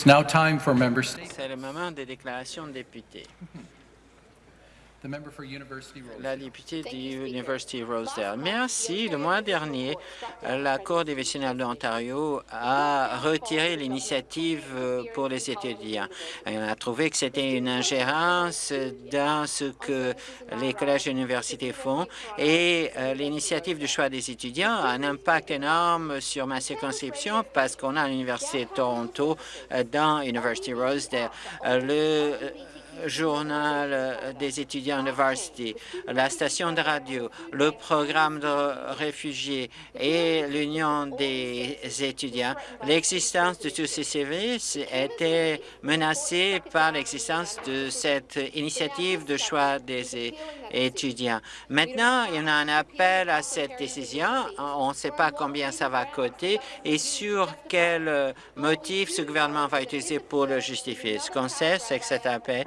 It's now time for member states. C'est le moment des déclarations de députés. La députée de University Rosedale. Merci. Le mois dernier, la Cour divisionale de l'Ontario a retiré l'initiative euh, pour les étudiants. Elle a trouvé que c'était une ingérence dans ce que les collèges et universités font et euh, l'initiative du choix des étudiants a un impact énorme sur ma circonscription parce qu'on a l'Université de Toronto euh, dans University Rosedale. le journal des étudiants de la station de radio, le programme de réfugiés et l'Union des étudiants, l'existence de tous ces services était menacée par l'existence de cette initiative de choix des étudiants. Maintenant, il y a un appel à cette décision. On ne sait pas combien ça va coûter et sur quel motif ce gouvernement va utiliser pour le justifier. Ce qu'on sait, c'est que cet appel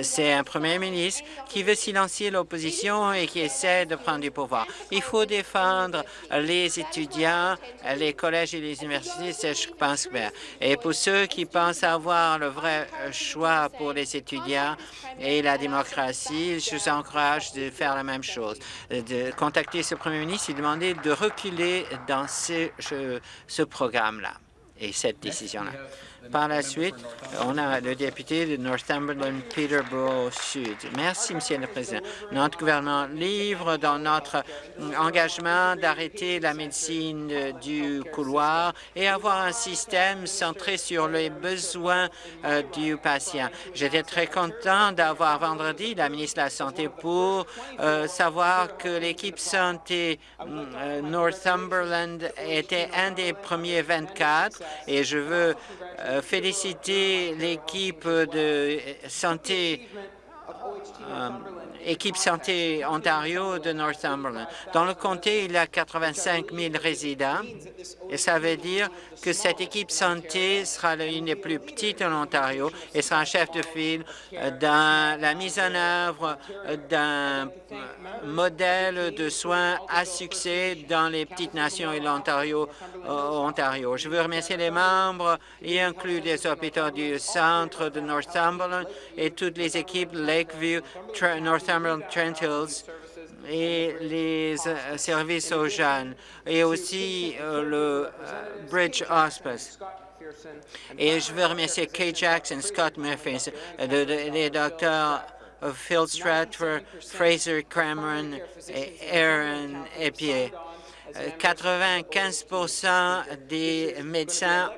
c'est un premier ministre qui veut silencier l'opposition et qui essaie de prendre du pouvoir. Il faut défendre les étudiants, les collèges et les universités, c'est je pense bien. Et pour ceux qui pensent avoir le vrai choix pour les étudiants et la démocratie, je vous encourage de faire la même chose, de contacter ce premier ministre et demander de reculer dans ce, ce programme-là et cette décision-là. Par la suite, on a le député de Northumberland, Peterborough Sud. Merci, Monsieur le Président. Notre gouvernement livre dans notre engagement d'arrêter la médecine du couloir et avoir un système centré sur les besoins euh, du patient. J'étais très content d'avoir vendredi la ministre de la Santé pour euh, savoir que l'équipe santé euh, Northumberland était un des premiers 24 et je veux féliciter l'équipe de santé euh, équipe santé Ontario de Northumberland. Dans le comté, il y a 85 000 résidents et ça veut dire que cette équipe santé sera l'une des plus petites en Ontario et sera un chef de file dans la mise en œuvre d'un modèle de soins à succès dans les petites nations et l'Ontario. Ontario. Je veux remercier les membres, y inclut les hôpitaux du centre de Northumberland et toutes les équipes Lakeview, Northumberland, Trent Hills et les euh, services aux jeunes et aussi euh, le euh, Bridge Hospice. Et je veux remercier Kay Jackson, Scott Murphy, les docteurs Phil Stratford, Fraser Cameron et Aaron Epier. 95% des médecins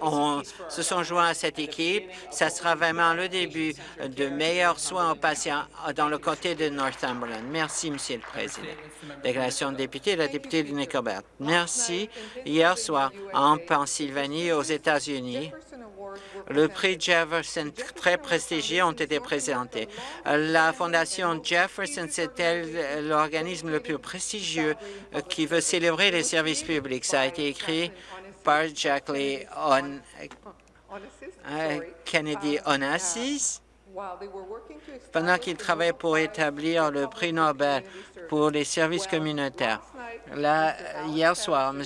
se sont joints à cette équipe. Ça sera vraiment le début de meilleurs soins aux patients dans le comté de Northumberland. Merci, Monsieur le Président. Déclaration de député, la députée de Nickelback. Merci. Hier soir, en Pennsylvanie, aux États-Unis, le prix Jefferson, très prestigieux, ont été présentés. La Fondation Jefferson, c'est l'organisme le plus prestigieux qui veut célébrer les services publics. Ça a été écrit par Jacqueline euh, Kennedy Onassis pendant qu'il travaillait pour établir le prix Nobel pour les services communautaires. Là, hier soir, M.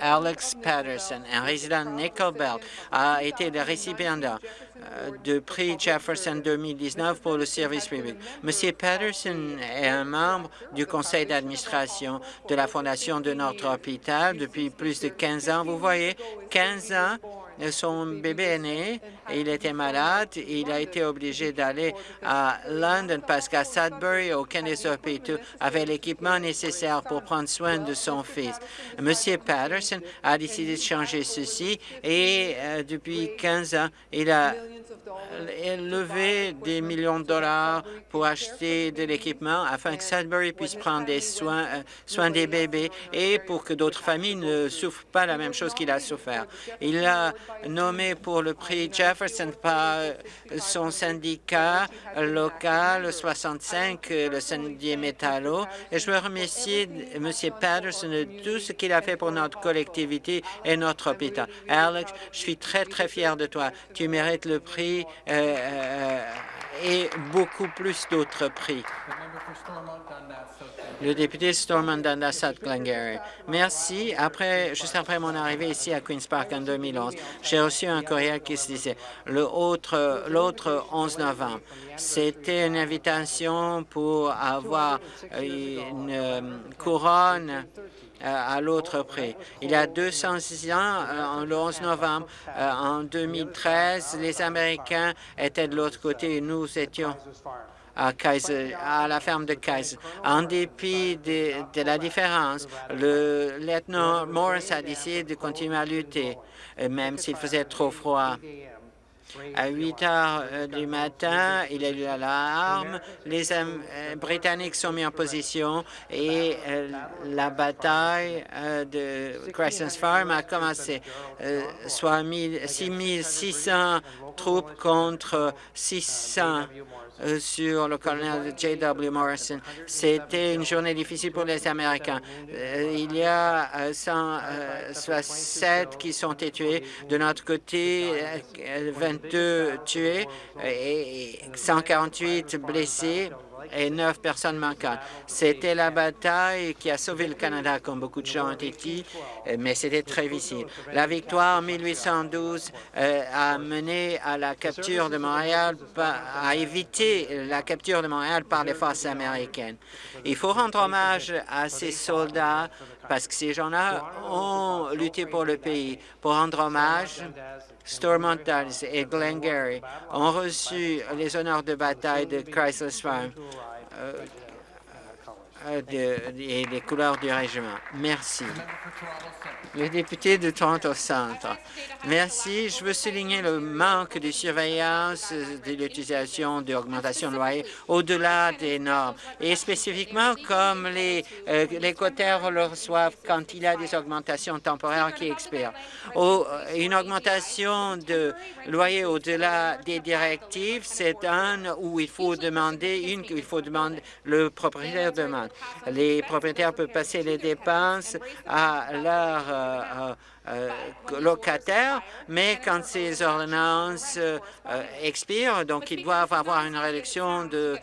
Alex Patterson, un résident de Nickelbelt, a été le récipiendaire euh, du prix Jefferson 2019 pour le service public. M. Patterson est un membre du conseil d'administration de la fondation de notre hôpital depuis plus de 15 ans. Vous voyez, 15 ans son bébé est né il était malade. Il a été obligé d'aller à London parce qu'à Sudbury, aucun des hôpitaux avait l'équipement nécessaire pour prendre soin de son fils. Monsieur Patterson a décidé de changer ceci et euh, depuis 15 ans, il a levé des millions de dollars pour acheter de l'équipement afin que Sudbury puisse prendre des soins, euh, soins des bébés et pour que d'autres familles ne souffrent pas la même chose qu'il a souffert. Il a nommé pour le prix Jefferson par son syndicat local 65, le syndicat Métallo. Et je veux remercier M. Patterson de tout ce qu'il a fait pour notre collectivité et notre hôpital. Alex, je suis très, très fier de toi. Tu mérites le prix euh, euh, et beaucoup plus d'autres prix. Le député Stormont Dundas Glengarry. Merci. Après, juste après mon arrivée ici à Queen's Park en 2011, j'ai reçu un courriel qui se disait l'autre 11 novembre. C'était une invitation pour avoir une euh, couronne euh, à l'autre prix. Il y a 200 ans, euh, le 11 novembre, en 2013, les Américains étaient de l'autre côté et nous étions à, Kaiser, à la ferme de Kaiser. En dépit de, de la différence, le lieutenant Morris a décidé de continuer à lutter, même s'il faisait trop froid. À 8 heures euh, du matin, il a eu l'alarme. Les euh, Britanniques sont mis en position et euh, la bataille de Crescent Farm a commencé. Soit 6600 troupes contre 600 euh, sur le colonel J.W. Morrison. C'était une journée difficile pour les Américains. Euh, il y a euh, 107 qui sont tués. De notre côté, euh, 22 tués et 148 blessés et 9 personnes manquantes. C'était la bataille qui a sauvé le Canada, comme beaucoup de gens ont dit, mais c'était très difficile. La victoire en 1812 euh, a mené à la capture de Montréal, a évité la capture de Montréal par les forces américaines. Il faut rendre hommage à ces soldats parce que ces gens-là ont lutté pour le pays. Pour rendre hommage, Stormont Dulles et Glengarry ont reçu les honneurs de bataille de Chrysler Farm. Euh, de- et les couleurs du régiment. Merci. Le député de Toronto Centre. Merci. Je veux souligner le manque de surveillance de l'utilisation d'augmentation de loyer au-delà des normes, et spécifiquement comme les, euh, les quotaires le reçoivent quand il y a des augmentations temporaires qui expirent. Au- une augmentation de loyer au-delà des directives, c'est un où il faut demander une, il faut demander le propriétaire demande. Les propriétaires peuvent passer les dépenses à leur euh, euh, euh, locataires, mais quand ces ordonnances expirent, donc ils doivent avoir une réduction de,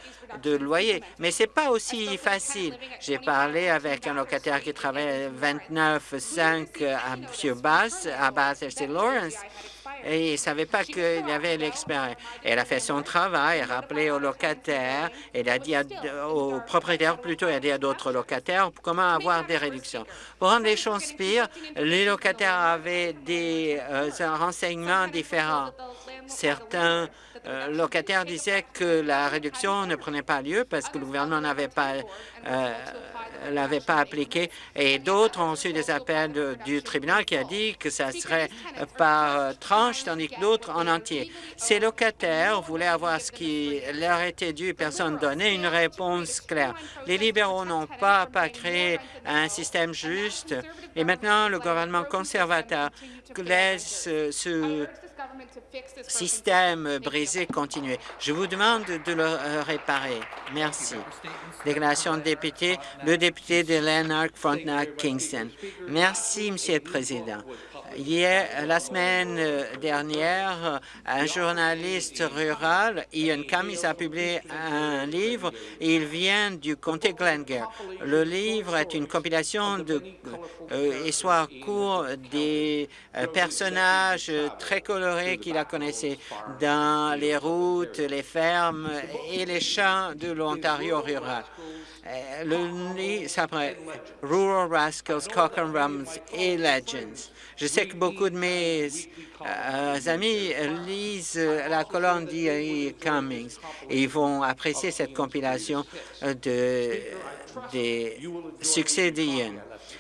loyer. Mais c'est pas aussi facile. J'ai parlé avec un locataire qui travaille 29,5 à sur Bass, à Bass et il ne savait pas qu'il y avait l'expérience. Elle a fait son travail, rappelé aux locataires, elle a dit aux propriétaires plutôt, elle a dit à d'autres locataires comment avoir des réductions. Pour rendre les choses pires, les locataires avaient des euh, renseignements différents. Certains euh, locataires disaient que la réduction ne prenait pas lieu parce que le gouvernement n'avait pas euh, l'avait pas appliqué et d'autres ont reçu des appels du tribunal qui a dit que ça serait euh, par euh, tranche tandis que d'autres en entier. Ces locataires voulaient avoir ce qui leur était dû, personne donnait une réponse claire. Les libéraux n'ont pas, pas créé un système juste et maintenant le gouvernement conservateur laisse euh, ce système brisé continuer. Je vous demande de le euh, réparer. Merci. Déclaration de député, le député de Lanark, Frontenac, Kingston. Merci, Monsieur le Président. Hier, la semaine euh, dernière, un journaliste rural, Ian Cummings, a publié un livre. Il vient du comté Glengarry. Le livre est une compilation de euh, courtes des euh, personnages très colorés qu'il a connaissés dans les routes, les fermes et les champs de l'Ontario rural. Euh, Le livre s'appelle Rural Rascals, Cock and Rums et Legends. Sais que beaucoup de mes euh, amis lisent la colonne d'E. Cummings et ils vont apprécier cette compilation de, des succès d'Ian.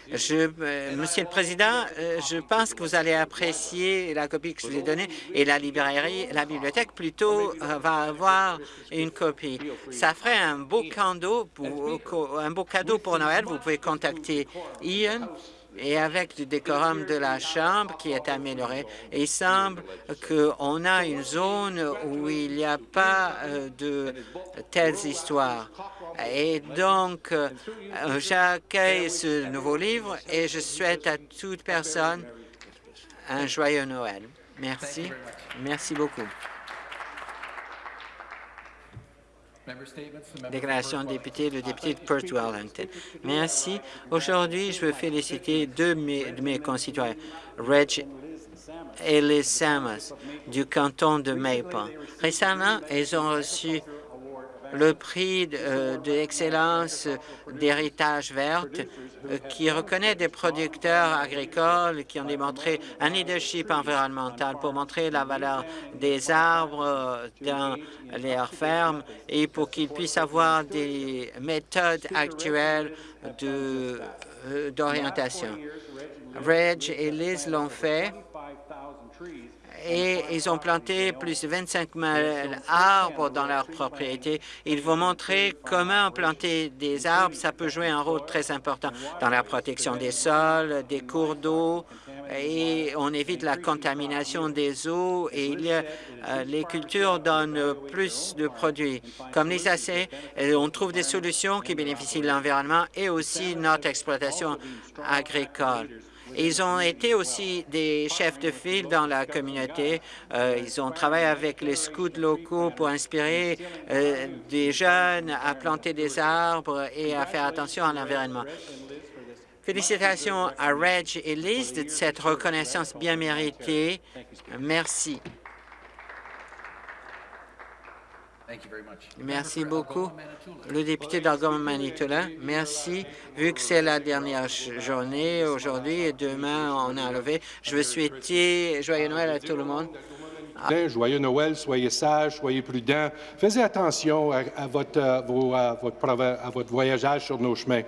Je, euh, Monsieur le Président, euh, je pense que vous allez apprécier la copie que je vous ai donnée et la librairie, la bibliothèque plutôt va avoir une copie. Ça ferait un beau cadeau pour, un beau cadeau pour Noël. Vous pouvez contacter Ian et avec du décorum de la Chambre qui est amélioré, il semble qu'on a une zone où il n'y a pas euh, de telles histoires. Et donc, euh, j'accueille ce nouveau livre et je souhaite à toute personne un joyeux Noël. Merci. Merci beaucoup. Déclaration de député, le député de Perth Wellington. Merci. Aujourd'hui, je veux féliciter deux de mes, de mes concitoyens, Reg et Liz Samus, du canton de Maple. Récemment, ils ont reçu le prix de, euh, d'excellence d'héritage verte euh, qui reconnaît des producteurs agricoles qui ont démontré un leadership environnemental pour montrer la valeur des arbres euh, dans leurs fermes et pour qu'ils puissent avoir des méthodes actuelles d'orientation. Reg et Liz l'ont fait et ils ont planté plus de 25 000 arbres dans leur propriété. Ils vont montrer comment planter des arbres. Ça peut jouer un rôle très important dans la protection des sols, des cours d'eau, et on évite la contamination des eaux et euh, les cultures donnent plus de produits. Comme les AC, euh, on trouve des solutions qui bénéficient de l'environnement et aussi notre exploitation agricole. Ils ont été aussi des chefs de file dans la communauté. Euh, ils ont travaillé avec les scouts locaux pour inspirer euh, des jeunes à planter des arbres et à faire attention à l'environnement. Félicitations à Reg et Liz de cette reconnaissance bien méritée. Merci. Merci beaucoup. Manitoulin. Le député d'Algoma-Manitoulin, merci. Vu que c'est la dernière journée aujourd'hui et demain on a enlevé, je veux souhaiter joyeux Noël à tout le monde. Bien, Joyeux Noël, soyez sages, soyez prudents. Faites attention à, à votre, vos, euh, votre, prova- à votre voyageage sur nos chemins.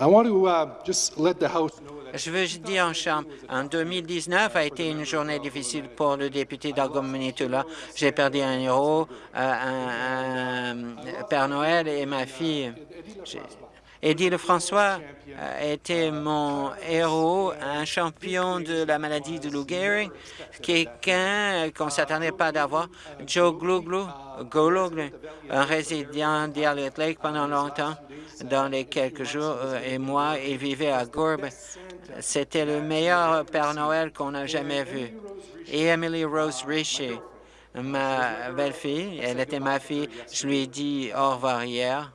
I want to uh, just let the House know that Je veux dire en chambre, en 2019 a été une journée difficile pour le député d'Algoma-Manitoulin. J'ai perdu un héros, euh, un, un Père Noël et ma fille. Eddie Lefrançois euh, était mon héros, un champion de la maladie de Lou Gehrig, quelqu'un qu'on ne s'attendait pas d'avoir. Joe Gluglu, Goluglu, un résident d'Elliott Lake pendant longtemps, dans les quelques jours, euh, et moi, il vivait à Gourbe. C'était le meilleur Père Noël qu'on a jamais vu. Et Emily Rose Richer, ma belle-fille, elle était ma fille, je lui ai dit au revoir hier.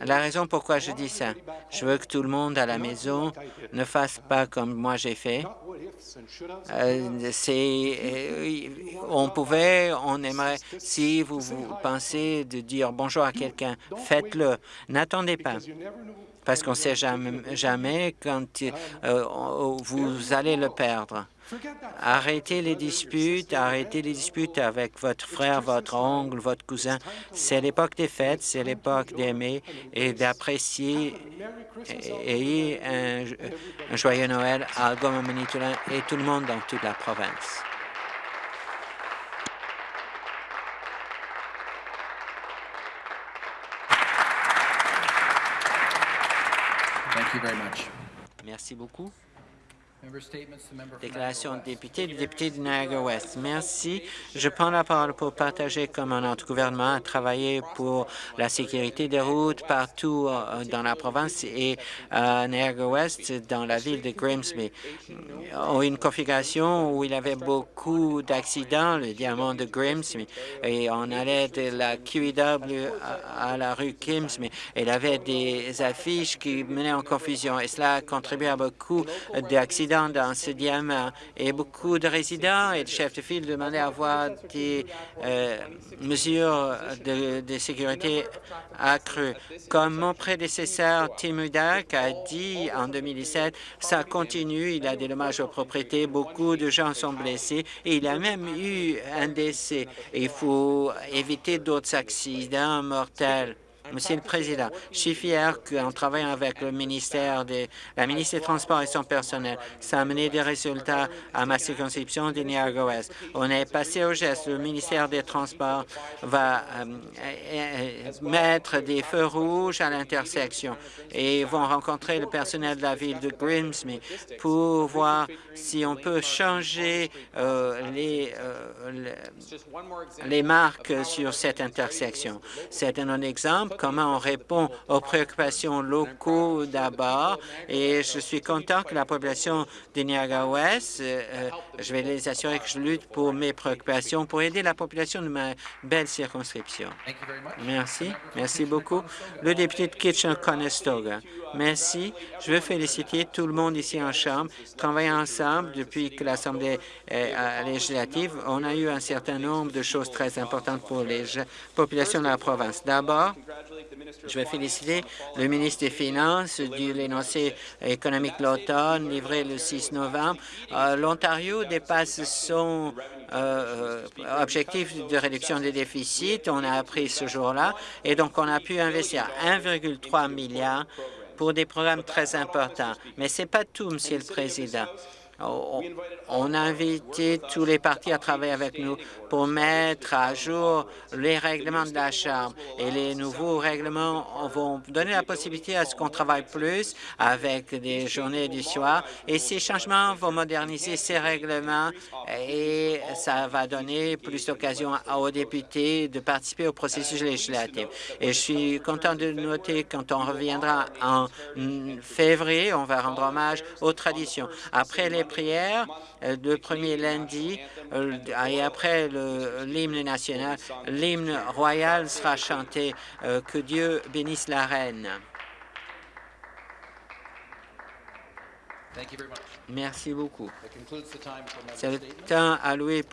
La raison pourquoi je dis ça, je veux que tout le monde à la maison ne fasse pas comme moi j'ai fait. Euh, euh, on pouvait, on aimerait, si vous, vous pensez de dire bonjour à quelqu'un, faites-le. N'attendez pas, parce qu'on ne sait jamais, quand euh, vous allez le perdre. Arrêtez les disputes, arrêtez les disputes avec votre frère, votre oncle, votre cousin. C'est l'époque des fêtes, c'est l'époque d'aimer et d'apprécier et, et un, un joyeux Noël à Algoma-Manitoulin et tout le monde dans toute la province. Merci beaucoup. Déclaration de député, le député de Niagara-Ouest. Merci. Je prends la parole pour partager comment notre gouvernement a travaillé pour la sécurité des routes partout euh, dans la province et à Niagara-Ouest, dans la ville de Grimsby. Euh, Une configuration où il y avait beaucoup d'accidents, le diamant de Grimsby, et on allait de la QEW à, à la rue Grimsby. Il y avait des affiches qui menaient en confusion et cela a contribué à beaucoup d'accidents dans ce diamant. Et beaucoup de résidents et de chefs de file demandaient à avoir des euh, mesures de, de sécurité accrues. Comme mon prédécesseur Tim Hudak a dit en 2017, ça continue, il y a des dommages aux propriétés, beaucoup de gens sont blessés et il a même eu un décès. Il faut éviter d'autres accidents mortels. Monsieur le Président, je suis fier qu'en travaillant avec le ministère des, la ministre des Transports et son personnel, ça a amené des résultats à ma circonscription de Niagara-Ouest. On est passé au geste. Le ministère des Transports va euh, euh, mettre des feux rouges à l'intersection et vont rencontrer le personnel de la ville de Grimsby pour voir si on peut changer euh, les, le- les marques sur cette intersection. C'est un exemple comment on répond aux préoccupations locaux d'abord. Et je suis content que la population de Niagara-Ouest, euh, euh, je vais les assurer que je lutte pour mes préoccupations, pour aider la population de ma belle circonscription. Merci. Merci beaucoup. Le député de Kitchener-Conestoga. Merci. Je veux féliciter tout le monde ici en Chambre. Travaillant ensemble depuis que l'Assemblée euh, législative, on a eu un certain nombre de choses très importantes pour les populations de la province. D'abord, je vais féliciter le ministre des Finances de l'énoncé économique de l'automne livré le 6 novembre. Euh, L'Ontario dépasse son euh, euh, objectif de réduction des déficits. On a appris ce jour-là et donc on a pu investir 1,3 milliard pour des programmes très importants. Mais ce n'est pas tout, Monsieur le Président. On a invité tous les partis à travailler avec nous pour mettre à jour les règlements de la Chambre. Et les nouveaux règlements vont donner la possibilité à ce qu'on travaille plus avec des journées du soir. Et ces changements vont moderniser ces règlements et ça va donner plus d'occasion aux députés de participer au processus législatif. Et je suis content de noter quand on reviendra en février, on va rendre hommage aux traditions. Après les prières, euh, le premier lundi euh, et après l'hymne national, l'hymne royal sera chanté. Euh, Que Dieu bénisse la reine. Thank you very much. Merci beaucoup. C'est le temps alloué pour